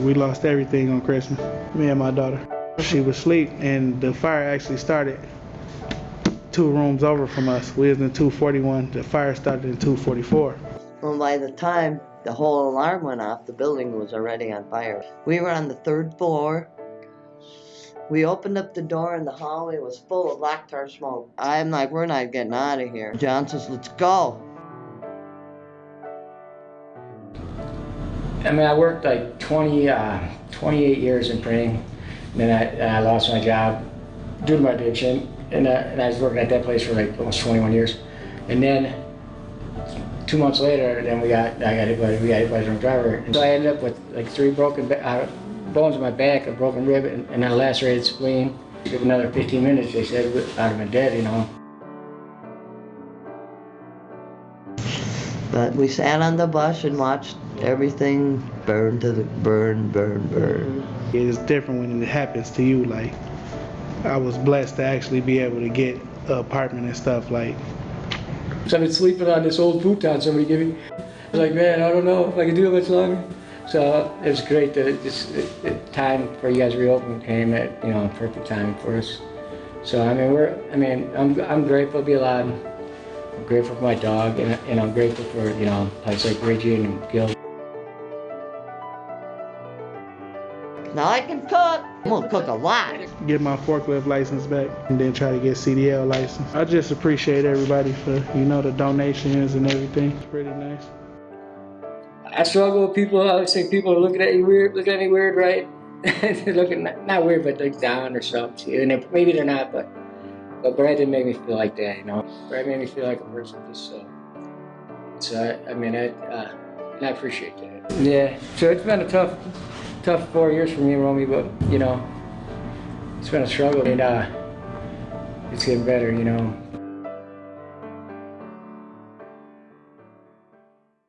We lost everything on Christmas. Me and my daughter. She was asleep, and the fire actually started two rooms over from us. We was in 241. The fire started in 244. Well, by the time the whole alarm went off, the building was already on fire. We were on the third floor. We opened up the door and the hallway was full of black tar smoke. I'm like, we're not getting out of here. John says, let's go. I mean, I worked like 20, uh, 28 years in printing. And then I, and I lost my job due to my addiction. And, uh, and I was working at that place for like almost 21 years. And then two months later, then we got I got hit by a drunk driver. And so I ended up with like three broken uh, bones in my back, a broken rib, and, and a lacerated spleen. Give another 15 minutes, they said I'd have been dead, you know. But we sat on the bus and watched everything burn to the burn, burn, burn. It's different when it happens to you. Like, I was blessed to actually be able to get an apartment and stuff. Like, So I've been sleeping on this old futon somebody gave me. I was like, man, I don't know if I can do it much longer. So it was great that this the time for you guys to reopen came at you know perfect time for us. So I mean we're I mean I'm I'm grateful to be alive. I'm grateful for my dog and, and I'm grateful for you know places like Reggie and Gil. Now I can cook. I'm gonna cook a lot. get my forklift license back and then try to get CDL license. I just appreciate everybody for, you know, the donations and everything. It's pretty nice. I struggle with people. I always think people are looking at you weird, looking at me weird, right? they're looking not, not weird, but like down or something. And they- maybe they're not, but but Brad didn't make me feel like that, you know. Brad made me feel like a person. Just so. So I, I mean, I uh, I appreciate that. Yeah. So it's been a tough, tough four years for me and Romy, but you know, it's been a struggle, and uh, it's getting better, you know.